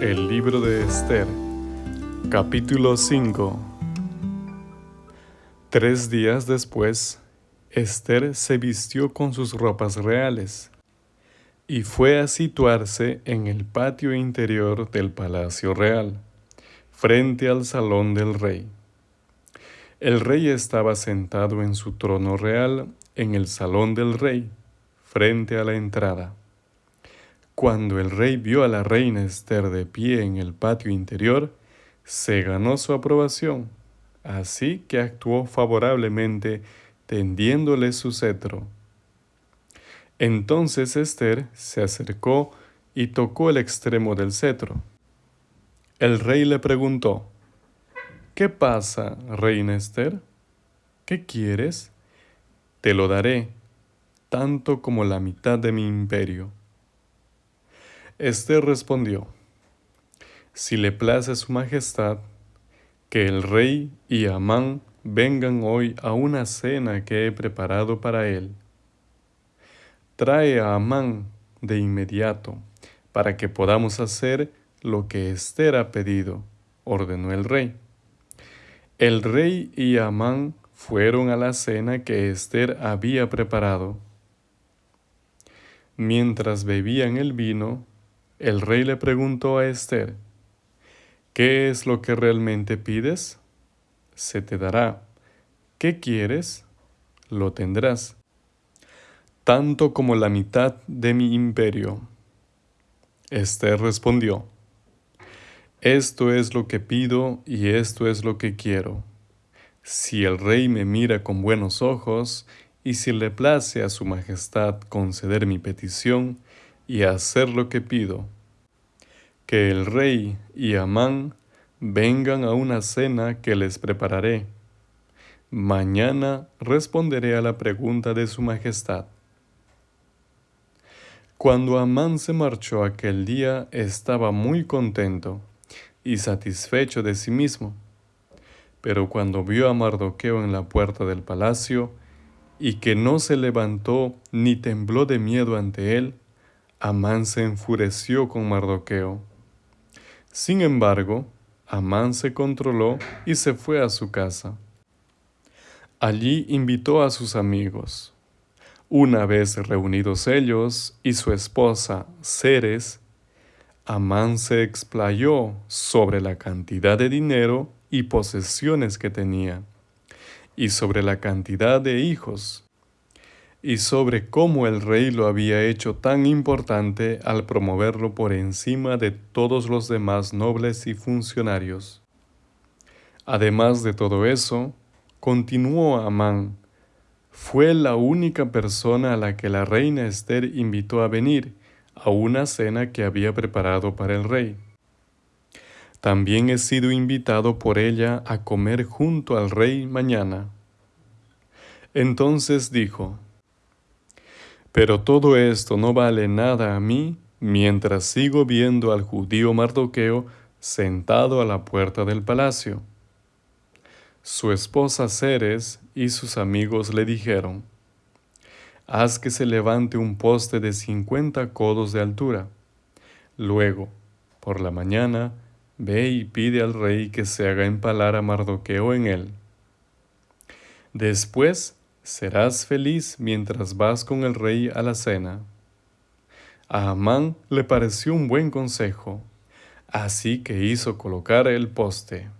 El libro de Esther, capítulo 5. Tres días después, Esther se vistió con sus ropas reales y fue a situarse en el patio interior del palacio real, frente al salón del rey. El rey estaba sentado en su trono real en el salón del rey, frente a la entrada. Cuando el rey vio a la reina Esther de pie en el patio interior, se ganó su aprobación, así que actuó favorablemente tendiéndole su cetro. Entonces Esther se acercó y tocó el extremo del cetro. El rey le preguntó, ¿Qué pasa, reina Esther? ¿Qué quieres? Te lo daré, tanto como la mitad de mi imperio. Esther respondió, Si le place su majestad, que el rey y Amán vengan hoy a una cena que he preparado para él. Trae a Amán de inmediato, para que podamos hacer lo que Esther ha pedido, ordenó el rey. El rey y Amán fueron a la cena que Esther había preparado. Mientras bebían el vino, el rey le preguntó a Esther, ¿qué es lo que realmente pides? Se te dará. ¿Qué quieres? Lo tendrás. Tanto como la mitad de mi imperio. Esther respondió, Esto es lo que pido y esto es lo que quiero. Si el rey me mira con buenos ojos y si le place a su majestad conceder mi petición, y hacer lo que pido. Que el rey y Amán vengan a una cena que les prepararé. Mañana responderé a la pregunta de su majestad. Cuando Amán se marchó aquel día estaba muy contento y satisfecho de sí mismo. Pero cuando vio a Mardoqueo en la puerta del palacio, y que no se levantó ni tembló de miedo ante él, Amán se enfureció con Mardoqueo. Sin embargo, Amán se controló y se fue a su casa. Allí invitó a sus amigos. Una vez reunidos ellos y su esposa Ceres, Amán se explayó sobre la cantidad de dinero y posesiones que tenía, y sobre la cantidad de hijos y sobre cómo el rey lo había hecho tan importante al promoverlo por encima de todos los demás nobles y funcionarios. Además de todo eso, continuó Amán, fue la única persona a la que la reina Esther invitó a venir a una cena que había preparado para el rey. También he sido invitado por ella a comer junto al rey mañana. Entonces dijo, pero todo esto no vale nada a mí mientras sigo viendo al judío Mardoqueo sentado a la puerta del palacio. Su esposa Ceres y sus amigos le dijeron, Haz que se levante un poste de cincuenta codos de altura. Luego, por la mañana, ve y pide al rey que se haga empalar a Mardoqueo en él. Después, serás feliz mientras vas con el rey a la cena. A Amán le pareció un buen consejo, así que hizo colocar el poste.